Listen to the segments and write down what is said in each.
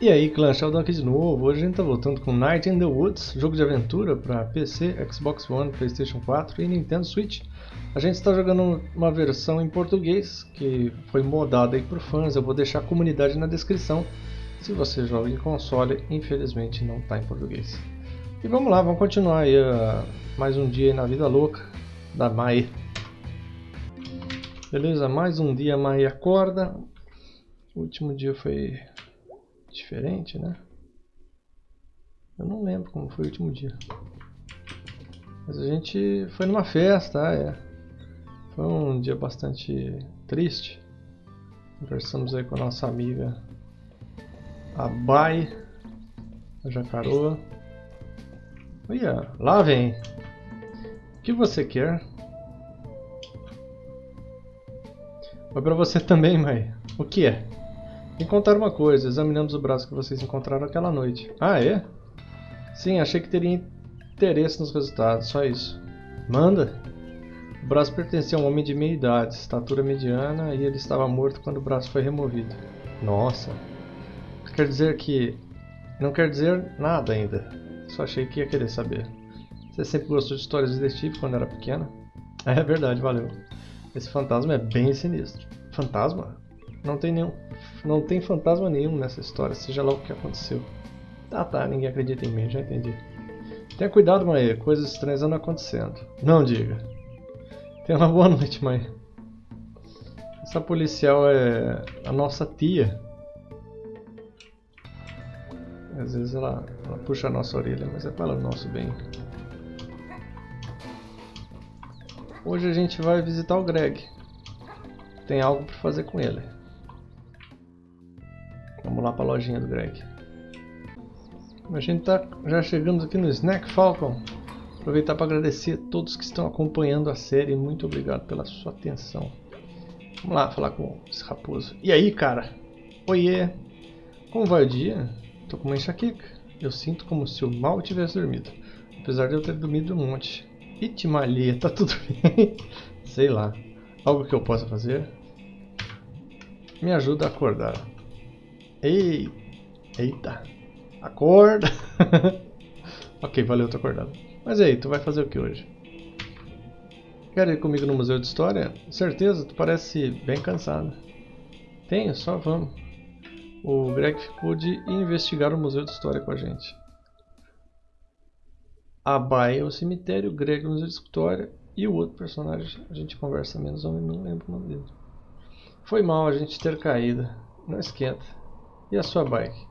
E aí clã, Sheldon aqui de novo, hoje a gente tá voltando com Night in the Woods, jogo de aventura para PC, Xbox One, Playstation 4 e Nintendo Switch. A gente está jogando uma versão em português, que foi modada aí por fãs, eu vou deixar a comunidade na descrição. Se você joga em console, infelizmente não está em português. E vamos lá, vamos continuar aí uh, mais um dia na vida louca da Mai. Beleza, mais um dia a Mai acorda. O último dia foi diferente, né? Eu não lembro como foi o último dia. Mas a gente foi numa festa, ah, é. Foi um dia bastante triste. Conversamos aí com a nossa amiga a Bai, a Jacaroa. Olha, lá vem. O que você quer? Foi pra você também, mãe. O que é? Encontraram uma coisa, examinamos o braço que vocês encontraram aquela noite. Ah, é? Sim, achei que teria interesse nos resultados, só isso. Manda! O braço pertencia a um homem de meia idade, estatura mediana, e ele estava morto quando o braço foi removido. Nossa! Quer dizer que... Não quer dizer nada ainda. Só achei que ia querer saber. Você sempre gostou de histórias de detetive quando era pequena? É verdade, valeu. Esse fantasma é bem sinistro. Fantasma? Não tem nenhum. Não tem fantasma nenhum nessa história, seja lá o que aconteceu. Tá, tá, ninguém acredita em mim, já entendi. Tenha cuidado, mãe, coisas estranhas andam acontecendo. Não diga. Tenha uma boa noite, mãe. Essa policial é a nossa tia. Às vezes ela, ela puxa a nossa orelha, mas é para o nosso bem. Hoje a gente vai visitar o Greg. Tem algo para fazer com ele. Vamos lá para a lojinha do Greg. A gente tá, já chegamos aqui no Snack Falcon. Aproveitar para agradecer a todos que estão acompanhando a série. Muito obrigado pela sua atenção. Vamos lá falar com esse raposo. E aí, cara? Oiê! Como vai o dia? Tô com uma enxaqueca. Eu sinto como se eu mal tivesse dormido. Apesar de eu ter dormido um monte. Itimalia, tá tudo bem? Sei lá. Algo que eu possa fazer? Me ajuda a acordar. Ei, eita, acorda. ok, valeu, tô acordado. Mas aí, tu vai fazer o que hoje? Quer ir comigo no Museu de História? Certeza, tu parece bem cansado. Tenho, só vamos. O Greg ficou de investigar o Museu de História com a gente. A Baia é o cemitério, o Greg o Museu de História e o outro personagem a gente conversa menos, eu não lembro o nome dele. Foi mal a gente ter caído, não esquenta. E a sua bike?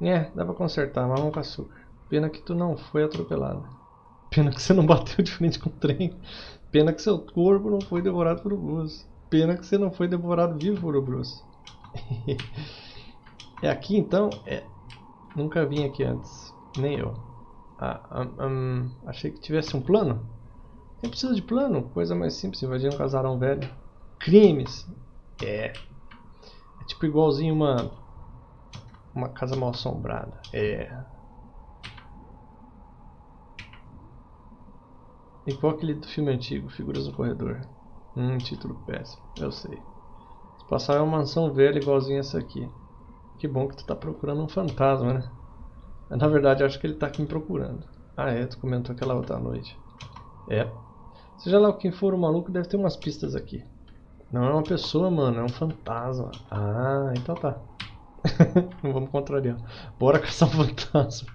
É, dá pra consertar, mamão com açúcar. Pena que tu não foi atropelado. Pena que você não bateu de frente com o trem. Pena que seu corpo não foi devorado por urubus. Pena que você não foi devorado vivo por urubus. é aqui então? É. Nunca vim aqui antes. Nem eu. Ah, um, um, achei que tivesse um plano. Nem precisa de plano. Coisa mais simples. Invadir um casarão velho. Crimes. É. É tipo igualzinho uma uma casa mal assombrada. É. Igual aquele do filme antigo, Figuras no Corredor. Hum, título péssimo, eu sei. Se passar é uma mansão velha igualzinha essa aqui. Que bom que tu tá procurando um fantasma, né? Na verdade, acho que ele tá aqui me procurando. Ah é, tu comentou aquela outra noite. É. Seja lá quem for o maluco, deve ter umas pistas aqui. Não é uma pessoa, mano, é um fantasma. Ah, então tá. Não vamos contrariar. Bora caçar um fantasma.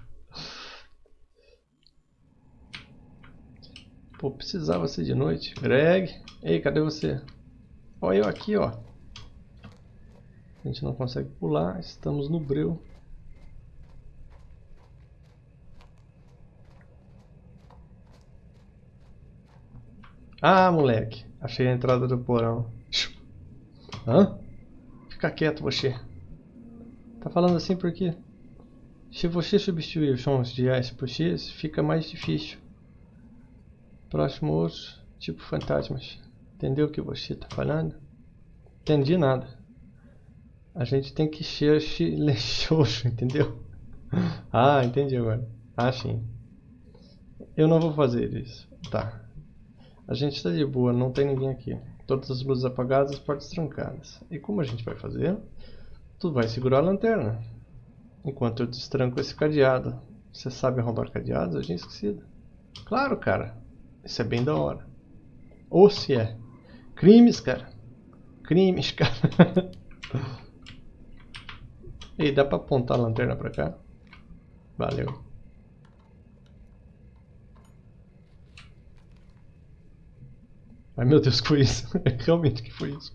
Pô, precisava ser de noite. Greg, ei, cadê você? Olha eu aqui, ó. A gente não consegue pular, estamos no breu. Ah, moleque. Achei a entrada do porão. Hã? Fica quieto, você. Tá falando assim porque se você substituir os sons de S por X, fica mais difícil. Próximo outro, tipo fantasmas. Entendeu o que você tá falando? Entendi nada. A gente tem que ser silencioso, entendeu? ah, entendi agora. Ah, sim. Eu não vou fazer isso. Tá. A gente está de boa, não tem ninguém aqui. Todas as luzes apagadas, as portas trancadas. E como a gente vai fazer? Tu vai segurar a lanterna. Enquanto eu destranco esse cadeado. Você sabe arrombar cadeados? Eu tinha esquecido. Claro, cara. Isso é bem da hora. Ou se é. Crimes, cara. Crimes, cara. Ei, dá pra apontar a lanterna pra cá? Valeu. Ai meu Deus, que foi isso? Realmente que foi isso?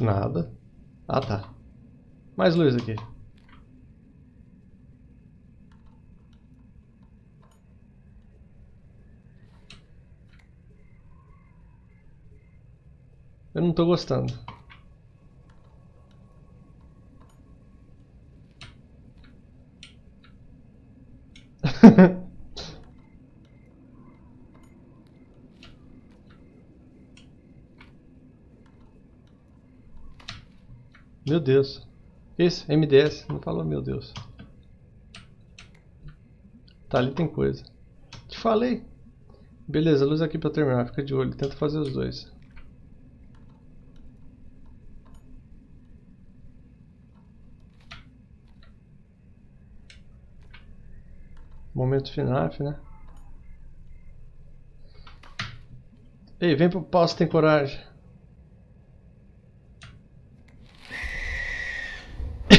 Nada. Ah tá. Mais luz aqui. Eu não tô gostando. meu Deus. Esse, MDS, não falou meu Deus. Tá, ali tem coisa. Te falei. Beleza, luz aqui pra terminar, fica de olho, tenta fazer os dois. Momento FNAF, né? Ei, vem pro passo, tem coragem.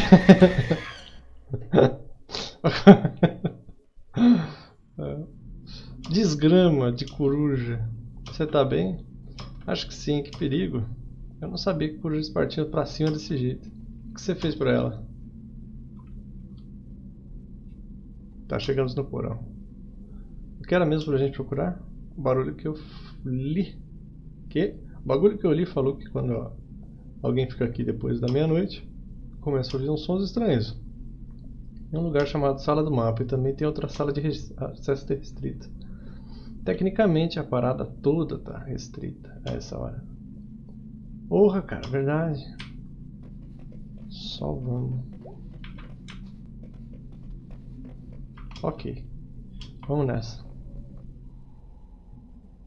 Desgrama de coruja. Você tá bem? Acho que sim, que perigo. Eu não sabia que corujas partiam pra cima desse jeito. O que você fez pra ela? Tá, chegamos no porão. O que era mesmo pra gente procurar? O barulho que eu li. Que? O bagulho que eu li falou que quando alguém fica aqui depois da meia-noite, começa a ouvir uns sons estranhos. Em um lugar chamado Sala do Mapa e também tem outra sala de acesso restrita. Tecnicamente a parada toda tá restrita a essa hora. Porra, cara, verdade. Só vamos. Ok. Vamos nessa.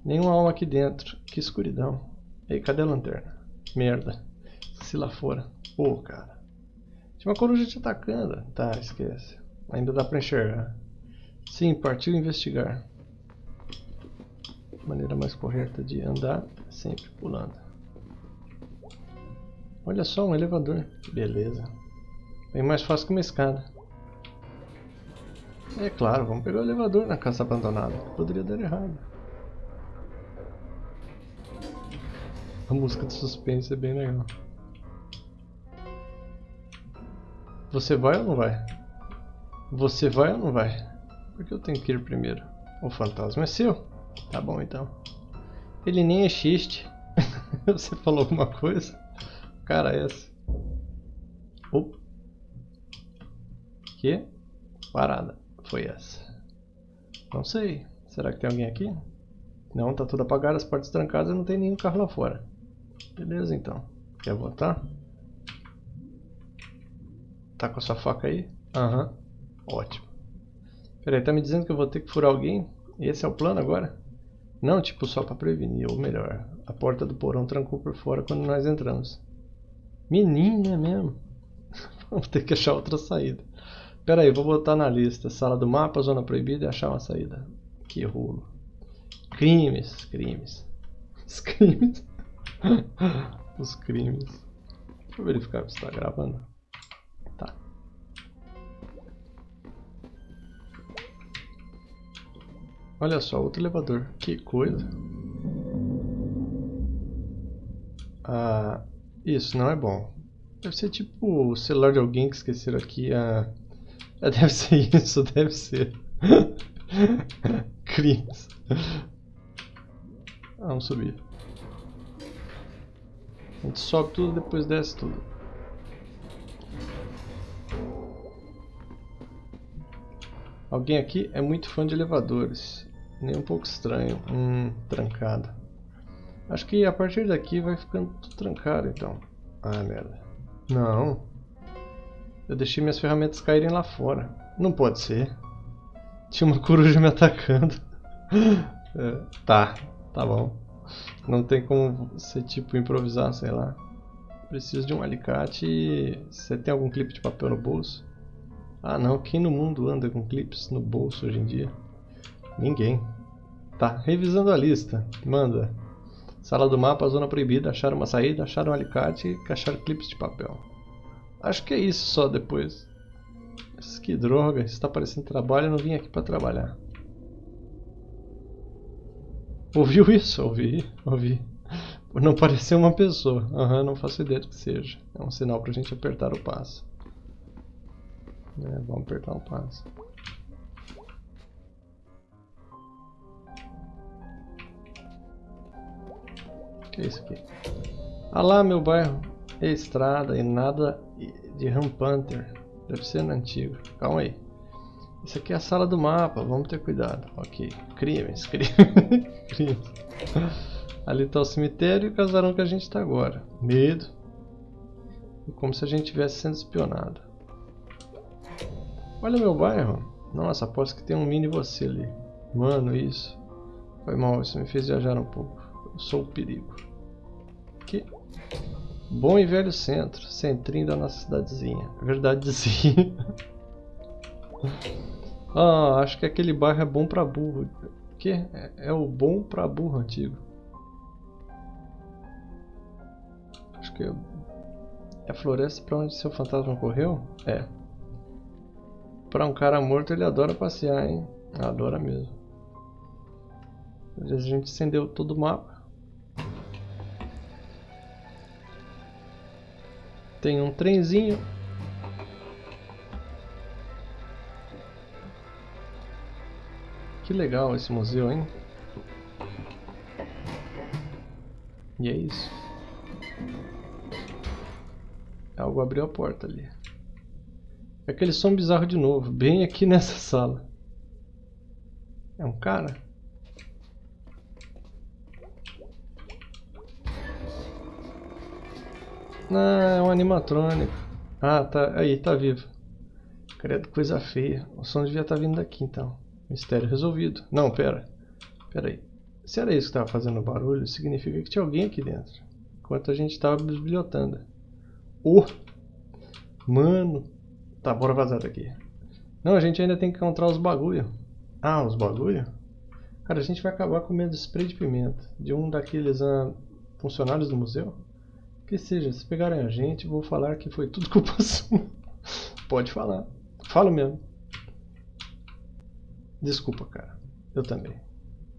Nenhuma alma aqui dentro. Que escuridão. Ei, cadê a lanterna? Merda. Se lá fora. Pô, cara. Uma coruja te atacando. Tá, esquece. Ainda dá pra enxergar. Sim, partiu investigar. Maneira mais correta de andar, sempre pulando. Olha só, um elevador. Beleza. Bem mais fácil que uma escada. É claro, vamos pegar o elevador na casa abandonada. Poderia dar errado. A música de suspense é bem legal. Você vai ou não vai? Você vai ou não vai? Porque eu tenho que ir primeiro. O fantasma é seu. Tá bom então. Ele nem existe. Você falou alguma coisa? Cara, é essa. Opa. Que? Parada foi essa? Não sei. Será que tem alguém aqui? Não, tá tudo apagado, as portas trancadas e não tem nenhum carro lá fora. Beleza então. Quer voltar? Tá com a sua faca aí? Aham. Uhum. Ótimo. Peraí, tá me dizendo que eu vou ter que furar alguém? Esse é o plano agora? Não, tipo, só pra prevenir, ou melhor, a porta do porão trancou por fora quando nós entramos. Menina mesmo. Vamos ter que achar outra saída. Pera aí, vou botar na lista. Sala do mapa, zona proibida e achar uma saída. Que rolo. Crimes, crimes. Os crimes. Os crimes. Deixa eu verificar se está gravando. Olha só, outro elevador. Que coisa. Ah, isso não é bom. Deve ser tipo o celular de alguém que esqueceram aqui a... É, deve ser isso, deve ser. Crimes. Ah, vamos subir. A gente sobe tudo, depois desce tudo. Alguém aqui é muito fã de elevadores. Nem um pouco estranho. Hum, trancado. Acho que a partir daqui vai ficando tudo trancado então. Ah, merda. Não. Eu deixei minhas ferramentas caírem lá fora. Não pode ser. Tinha uma coruja me atacando. é, tá, tá bom. Não tem como ser tipo improvisar, sei lá. Preciso de um alicate. Você tem algum clipe de papel no bolso? Ah não, quem no mundo anda com clips no bolso hoje em dia? Ninguém. Tá, revisando a lista. Manda. Sala do mapa, zona proibida, achar uma saída, achar um alicate e achar clips de papel. Acho que é isso só depois. Que droga, está parecendo trabalho, eu não vim aqui para trabalhar. Ouviu isso? Ouvi, ouvi. Não parecer uma pessoa. Aham, uhum, não faço ideia do que seja. É um sinal pra gente apertar o passo. É, vamos apertar o passo. Que é isso aqui? Ah lá, meu bairro. É estrada e nada de Rampanter. Deve ser no antigo. Calma aí. Isso aqui é a sala do mapa, vamos ter cuidado. Ok. Crimes, crimes. crimes. Ali está o cemitério e o casarão que a gente está agora. Medo. Como se a gente estivesse sendo espionado. Olha meu bairro. Nossa, aposto que tem um mini você ali. Mano, isso. Foi mal, isso me fez viajar um pouco. Eu sou o perigo. Aqui. Bom e velho centro. Centrinho da nossa cidadezinha. Verdadezinha. ah, acho que aquele bairro é bom pra burro. Que? É, é o bom pra burro antigo. Acho que é, é a floresta pra onde seu fantasma correu? É. Pra um cara morto ele adora passear, hein? Adora mesmo. A gente acendeu todo o mapa. Tem um trenzinho. Que legal esse museu, hein? E é isso. Algo abriu a porta ali. É aquele som bizarro de novo, bem aqui nessa sala. É um cara? Ah, é um animatrônico. Ah, tá. Aí, tá vivo. Credo, coisa feia. O som devia estar tá vindo daqui, então. Mistério resolvido. Não, pera. Pera aí. Se era isso que estava fazendo barulho, significa que tinha alguém aqui dentro. Enquanto a gente estava bisbilhotando. Oh! Mano! Tá, bora vazar daqui. Não, a gente ainda tem que encontrar os bagulho. Ah, os bagulho? Cara, a gente vai acabar comendo spray de pimenta. De um daqueles ah, funcionários do museu. Que seja, se pegarem a gente, vou falar que foi tudo culpa sua. Pode falar. Falo mesmo. Desculpa, cara. Eu também.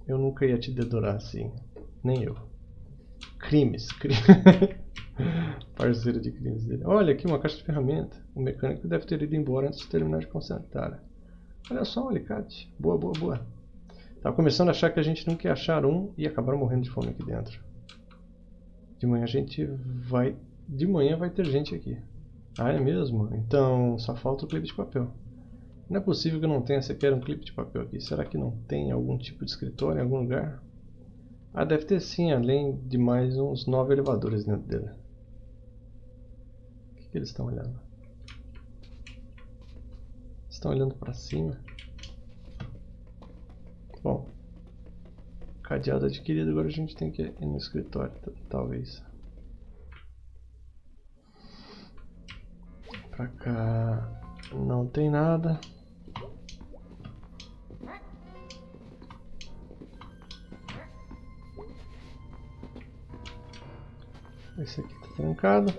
Eu nunca ia te dedurar assim. Nem eu. Crimes. crimes. Parceiro de crimes dele. Olha aqui uma caixa de ferramenta. O mecânico deve ter ido embora antes de terminar de consertar. Olha só um alicate. Boa, boa, boa. Tava começando a achar que a gente não quer achar um e acabaram morrendo de fome aqui dentro. De manhã a gente vai... De manhã vai ter gente aqui. Ah, é mesmo? Então só falta o clipe de papel. Não é possível que não tenha sequer um clipe de papel aqui. Será que não tem algum tipo de escritório em algum lugar? Ah, deve ter sim, além de mais uns nove elevadores dentro dele. O que, que eles estão olhando? Estão olhando para cima? Bom, cadeado adquirido, agora a gente tem que ir no escritório, talvez. Pra cá não tem nada. Esse aqui tá trancado.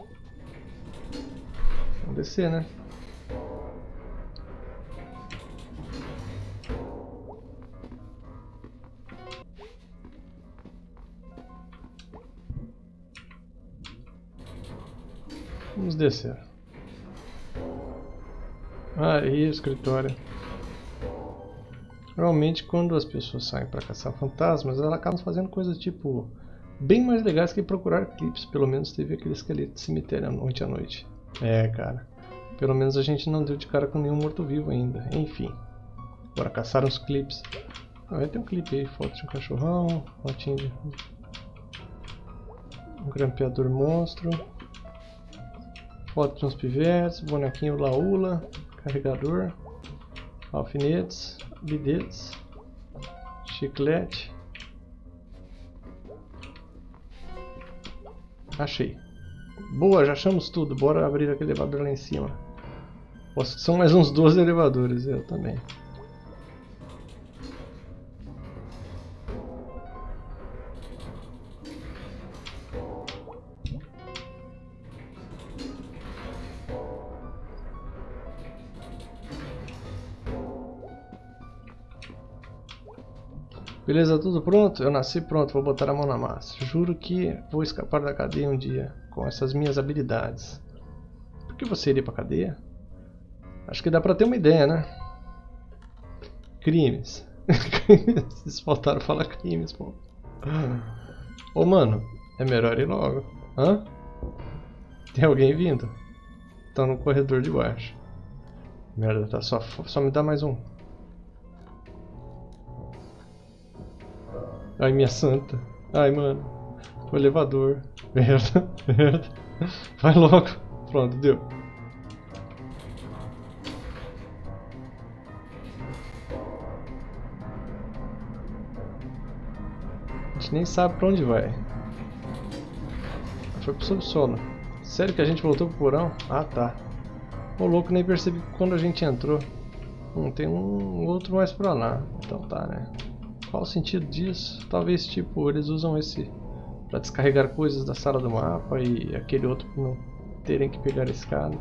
Vamos descer, né? Descer. Aí, escritório. Normalmente, quando as pessoas saem para caçar fantasmas, elas acabam fazendo coisas tipo bem mais legais que procurar clipes. Pelo menos teve aquele esqueleto de cemitério noite à noite. É, cara. Pelo menos a gente não deu de cara com nenhum morto-vivo ainda. Enfim. Bora caçar uns clipes. Ah, vai ter um clipe aí, foto de um cachorrão, fotinho de... Um grampeador monstro. Foto uns pivetes, bonequinho laula, carregador, alfinetes, bidetes, chiclete, Achei. Boa, já achamos tudo. Bora abrir aquele elevador lá em cima. São mais uns 12 elevadores, eu também. Beleza, tudo pronto? Eu nasci pronto, vou botar a mão na massa. Juro que vou escapar da cadeia um dia, com essas minhas habilidades. Por que você iria pra cadeia? Acho que dá pra ter uma ideia, né? Crimes. Vocês faltaram falar crimes, pô. Ô, mano, é melhor ir logo. Hã? Tem alguém vindo? Tá no corredor de baixo. Merda, tá só, só me dá mais um. Ai, minha santa. Ai, mano. O elevador. Merda, merda. Vai logo. Pronto, deu. A gente nem sabe pra onde vai. Foi pro subsolo. Sério que a gente voltou pro porão? Ah, tá. Ô louco, nem percebi quando a gente entrou. Hum, tem um outro mais pra lá. Então tá, né? Qual o sentido disso? Talvez, tipo, eles usam esse para descarregar coisas da sala do mapa e aquele outro para não terem que pegar a escada.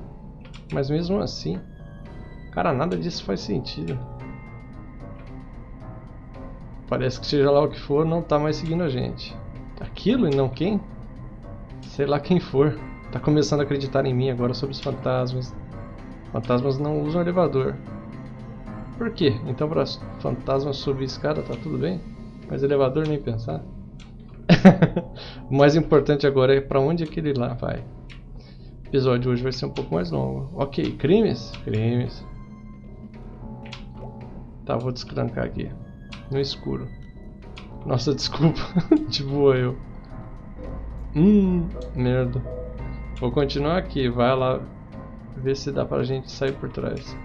Mas mesmo assim, cara, nada disso faz sentido. Parece que seja lá o que for, não tá mais seguindo a gente. Aquilo e não quem? Sei lá quem for. Tá começando a acreditar em mim agora sobre os fantasmas. Fantasmas não usam elevador. Por quê? Então para fantasma subir escada tá tudo bem? Mas elevador nem pensar. o mais importante agora é para onde aquele lá vai. O episódio hoje vai ser um pouco mais longo. Ok, crimes? Crimes. Tá, vou descrancar aqui. No escuro. Nossa, desculpa. De boa eu. Hum, merda. Vou continuar aqui. Vai lá ver se dá pra gente sair por trás.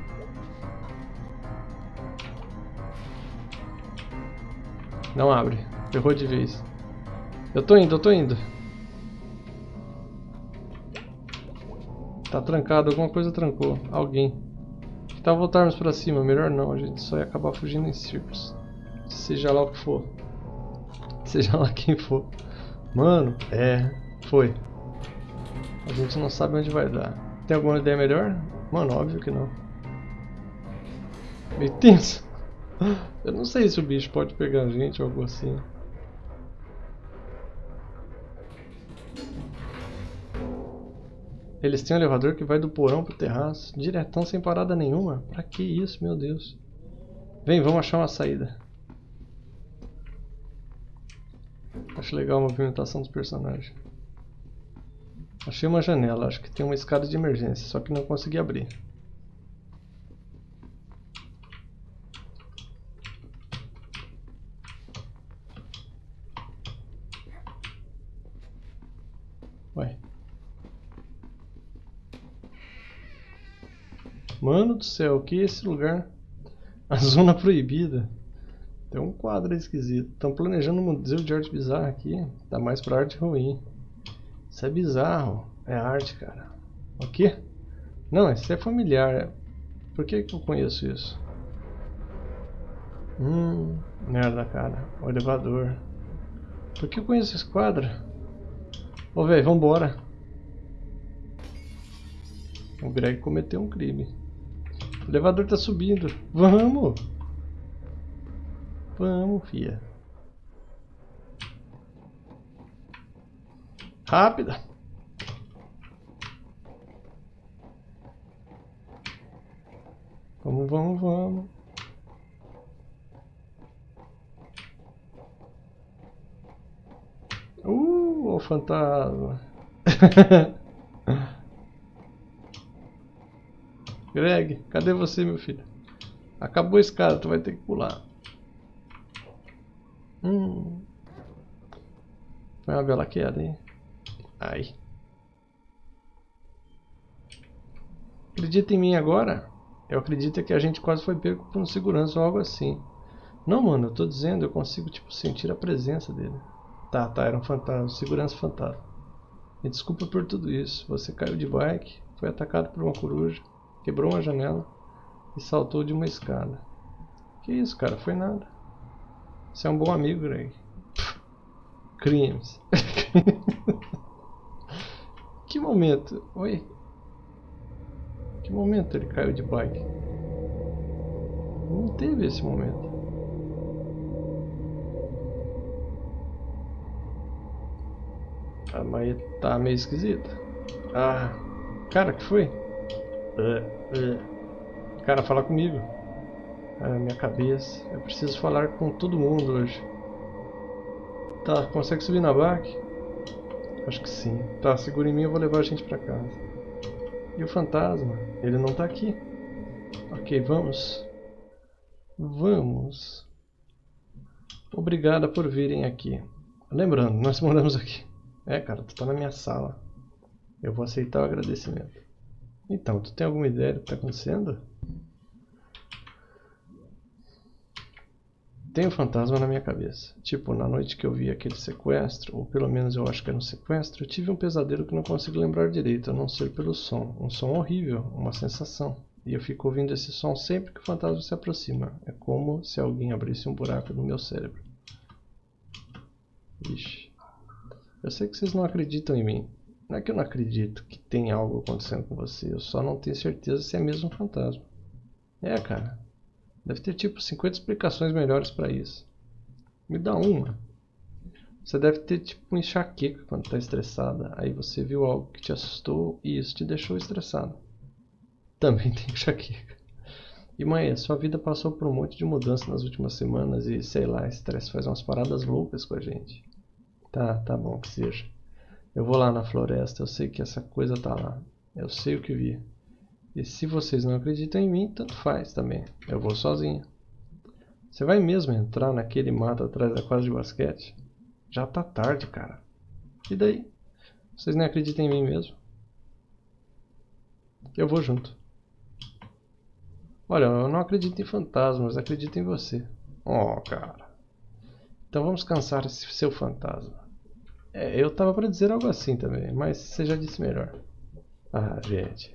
Não abre. Errou de vez. Eu tô indo, eu tô indo. Tá trancado, alguma coisa trancou. Alguém. Que tal voltarmos pra cima? Melhor não, a gente só ia acabar fugindo em círculos. Seja lá o que for. Seja lá quem for. Mano, é. Foi. A gente não sabe onde vai dar. Tem alguma ideia melhor? Mano, óbvio que não. Meio tenso. Eu não sei se o bicho pode pegar a gente ou algo assim. Eles têm um elevador que vai do porão pro terraço, diretão sem parada nenhuma. Pra que isso, meu Deus? Vem, vamos achar uma saída. Acho legal a movimentação dos personagens. Achei uma janela, acho que tem uma escada de emergência, só que não consegui abrir. Ué. Mano do céu, que é esse lugar? A zona proibida. Tem um quadro esquisito. Estão planejando um museu de arte bizarra aqui. Tá mais pra arte ruim. Isso é bizarro. É arte, cara. O quê? Não, isso é familiar. Por que, que eu conheço isso? Hum, merda, cara. O elevador. Por que eu conheço esse quadro? Ô, velho, vambora. O Greg cometeu um crime. O elevador tá subindo. Vamos! Vamos, fia. Rápida! Vamos, vamos, vamos. O fantasma. Greg, cadê você, meu filho? Acabou a escada, tu vai ter que pular. Hum. Foi uma bela queda, hein? Ai. Acredita em mim agora? Eu acredito que a gente quase foi pego por um segurança ou algo assim. Não, mano, eu tô dizendo, eu consigo, tipo, sentir a presença dele. Tá, tá, era um fantasma, segurança fantasma. Me desculpa por tudo isso. Você caiu de bike, foi atacado por uma coruja. quebrou uma janela e saltou de uma escada. Que isso, cara? Foi nada. Você é um bom amigo, Greg. Crimes. que momento? Oi? Que momento ele caiu de bike? Não teve esse momento. A Maia tá meio esquisita. Ah, cara, que foi? Uh, uh. Cara, fala comigo. Ah, minha cabeça. Eu preciso falar com todo mundo hoje. Tá, consegue subir na bike? Acho que sim. Tá, segura em mim, eu vou levar a gente pra casa. E o fantasma? Ele não tá aqui. Ok, vamos. Vamos. Obrigada por virem aqui. Lembrando, nós moramos aqui. É, cara, tu tá na minha sala. Eu vou aceitar o agradecimento. Então, tu tem alguma ideia do que tá acontecendo? Tem um fantasma na minha cabeça. Tipo, na noite que eu vi aquele sequestro, ou pelo menos eu acho que era um sequestro, eu tive um pesadelo que não consigo lembrar direito, a não ser pelo som. Um som horrível, uma sensação. E eu fico ouvindo esse som sempre que o fantasma se aproxima. É como se alguém abrisse um buraco no meu cérebro. Ixi. Eu sei que vocês não acreditam em mim. Não é que eu não acredito que tem algo acontecendo com você. Eu só não tenho certeza se é mesmo um fantasma. É, cara. Deve ter tipo 50 explicações melhores para isso. Me dá uma. Você deve ter tipo um enxaqueca quando está estressada. Aí você viu algo que te assustou e isso te deixou estressado. Também tem enxaqueca. E mãe, sua vida passou por um monte de mudança nas últimas semanas e sei lá, estresse faz umas paradas loucas com a gente. Tá, tá bom que seja. Eu vou lá na floresta, eu sei que essa coisa tá lá. Eu sei o que vi. E se vocês não acreditam em mim, tanto faz também. Eu vou sozinho. Você vai mesmo entrar naquele mato atrás da quadra de basquete? Já tá tarde, cara. E daí? Vocês não acreditam em mim mesmo? Eu vou junto. Olha, eu não acredito em fantasmas, acredito em você. Oh, cara. Então vamos cansar esse seu fantasma. É, eu tava para dizer algo assim também, mas você já disse melhor. Ah, gente.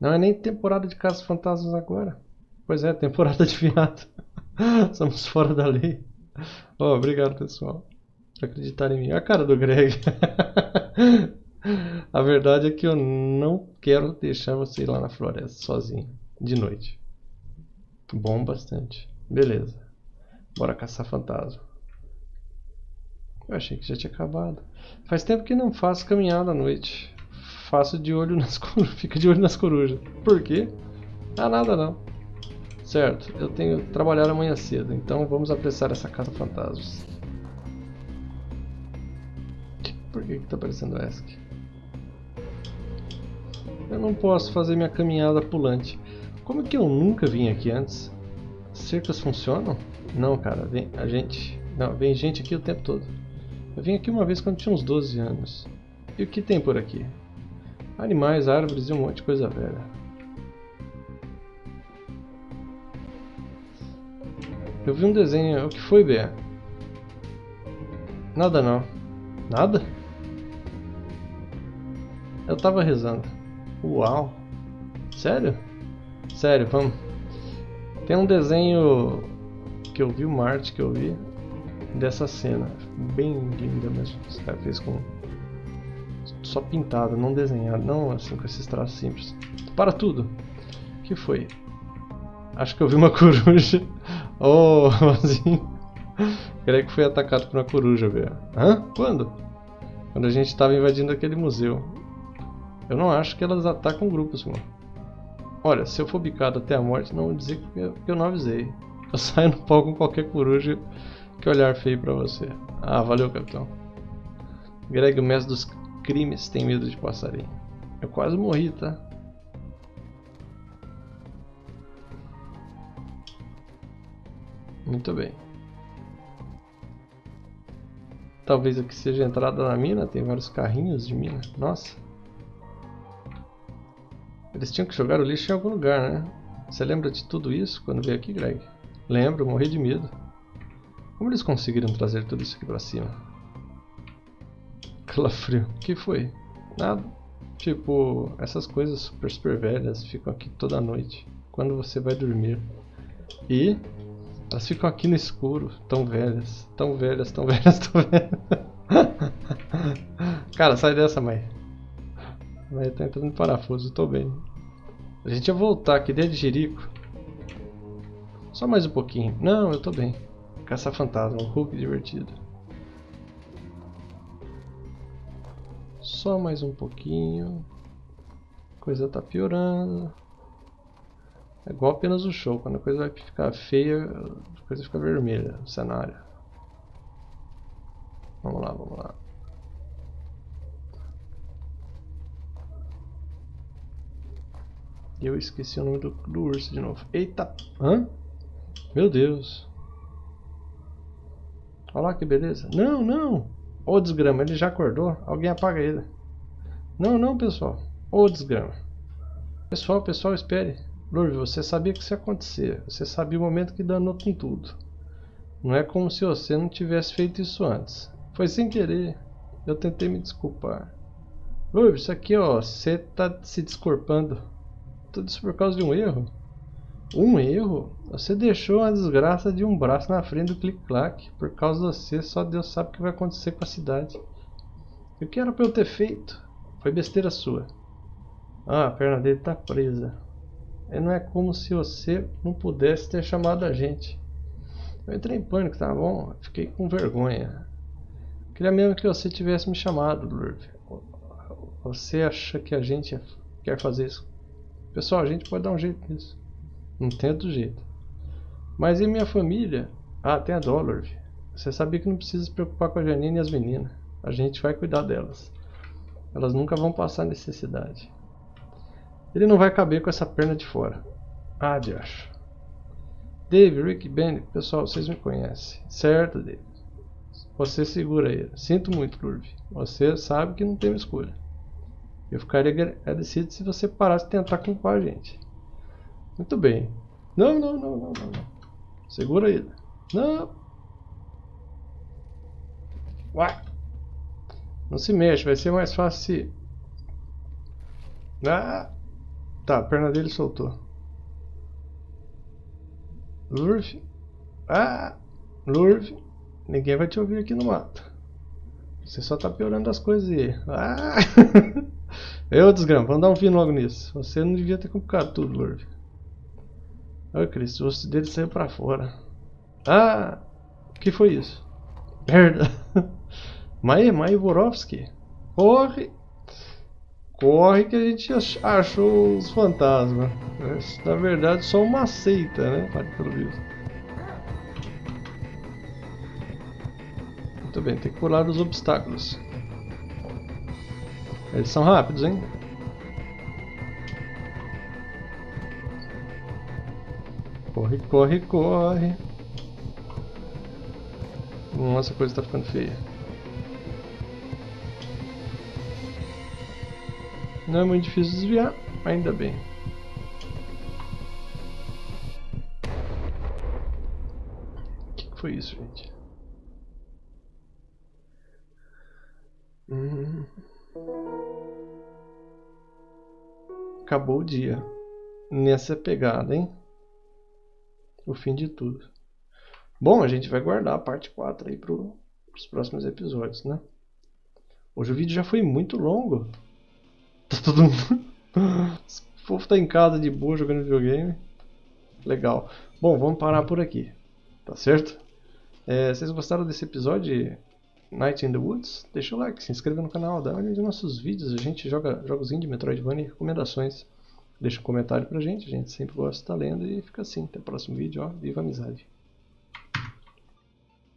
Não é nem temporada de Casos Fantasmas agora. Pois é, temporada de viado. Somos fora da lei. Oh, obrigado, pessoal. Por acreditar em mim. A cara do Greg. A verdade é que eu não quero deixar você ir lá na floresta sozinho. De noite. Bom bastante. Beleza. Bora caçar fantasma. Eu achei que já tinha acabado. Faz tempo que não faço caminhada à noite faço de olho nas corujas. Fica de olho nas corujas. Por quê? Ah, nada não. Certo, eu tenho que trabalhar amanhã cedo, então vamos apressar essa caça fantasmas. Por que que tá aparecendo ESC? Eu não posso fazer minha caminhada pulante. Como que eu nunca vim aqui antes? Cercas funcionam? Não, cara, vem a gente. Não, vem gente aqui o tempo todo. Eu vim aqui uma vez quando tinha uns 12 anos. E o que tem por aqui? Animais, árvores e um monte de coisa velha. Eu vi um desenho. O que foi, Bea? Nada não. Nada? Eu tava rezando. Uau! Sério? Sério, vamos. Tem um desenho que eu vi, o Marte que eu vi, dessa cena. Bem linda mesmo. Fez com só pintado, não desenhado, não assim com esses traços simples. Para tudo! Que foi? Acho que eu vi uma coruja. Oh, assim. Creio que foi atacado por uma coruja, velho. Hã? Quando? Quando a gente estava invadindo aquele museu. Eu não acho que elas atacam grupos, mano. Olha, se eu for bicado até a morte, não vou dizer que eu, que eu não avisei. Eu saio no pau com qualquer coruja que olhar feio pra você. Ah, valeu, capitão. Greg, o mestre dos crimes tem medo de passarinho. Eu quase morri, tá? Muito bem. Talvez aqui seja a entrada na mina, tem vários carrinhos de mina. Nossa. Eles tinham que jogar o lixo em algum lugar, né? Você lembra de tudo isso quando veio aqui, Greg? Lembro, morri de medo. Como eles conseguiram trazer tudo isso aqui pra cima? Calafrio. O que foi? Nada. Tipo, essas coisas super, super velhas ficam aqui toda noite, quando você vai dormir. E elas ficam aqui no escuro, tão velhas, tão velhas, tão velhas, tão velhas. Cara, sai dessa, mãe. Mãe tá entrando em parafuso, tô bem. A gente ia voltar aqui desde Jerico. Só mais um pouquinho. Não, eu tô bem. Caçar fantasma, um Hulk divertido. Só mais um pouquinho. A coisa tá piorando. É igual apenas o show. Quando a coisa vai ficar feia, a coisa fica vermelha o cenário. Vamos lá, vamos lá. Eu esqueci o nome do, do urso de novo. Eita! Hã? Meu Deus. Olha lá que beleza. Não, não! Ô desgrama, ele já acordou. Alguém apaga ele. Não, não, pessoal. Ô desgrama. Pessoal, pessoal, espere. Lurve, você sabia que isso ia acontecer. Você sabia o momento que danou com tudo. Não é como se você não tivesse feito isso antes. Foi sem querer. Eu tentei me desculpar. Lurve, isso aqui, ó. Você tá se desculpando. Tudo isso por causa de um erro. Um erro? Você deixou a desgraça de um braço na frente do clic-clac. Por causa de você, só Deus sabe o que vai acontecer com a cidade. E o que era para eu ter feito? Foi besteira sua. Ah, a perna dele tá presa. E não é como se você não pudesse ter chamado a gente. Eu entrei em pânico, tá bom? Fiquei com vergonha. Queria mesmo que você tivesse me chamado, Lurv. Você acha que a gente quer fazer isso? Pessoal, a gente pode dar um jeito nisso. Não tem outro jeito. Mas e minha família? Ah, tem a Dollar. Você sabia que não precisa se preocupar com a Janine e as meninas. A gente vai cuidar delas. Elas nunca vão passar necessidade. Ele não vai caber com essa perna de fora. Ah, Josh. Dave, Rick, Ben, pessoal, vocês me conhecem. Certo, Dave. Você segura ele. Sinto muito, Lurve. Você sabe que não tem escolha. Eu ficaria agradecido se você parasse de tentar culpar a gente. Muito bem. Não, não, não, não, não. Segura ele. Não. Uai. Não se mexe, vai ser mais fácil se... Ah. Tá, a perna dele soltou. Lurf. Ah. Lurf. Ninguém vai te ouvir aqui no mato. Você só tá piorando as coisas aí. Ah. Eu desgrama, vamos dar um fim logo nisso. Você não devia ter complicado tudo, Lurf. Ai, Cristo, o osso dele saiu pra fora. Ah! O que foi isso? Merda! Maia, Maia Vorovski. Corre! Corre que a gente achou os fantasmas. Na verdade, só uma seita, né? Pelo visto. Muito bem, tem que pular os obstáculos. Eles são rápidos, hein? Corre, corre, corre. Nossa, a coisa tá ficando feia. Não é muito difícil desviar, ainda bem. O que foi isso, gente? Hum. Acabou o dia. Nessa pegada, hein? O fim de tudo. Bom, a gente vai guardar a parte 4 aí para os próximos episódios, né? Hoje o vídeo já foi muito longo. Tá todo mundo... o povo tá em casa de boa jogando videogame. Legal. Bom, vamos parar por aqui. Tá certo? É, vocês gostaram desse episódio Night in the Woods? Deixa o like, se inscreva no canal, dá uma olhada nos nossos vídeos. A gente joga jogos indie, Metroidvania e recomendações. Deixa um comentário pra gente, a gente sempre gosta de estar lendo e fica assim. Até o próximo vídeo, ó. Viva a amizade!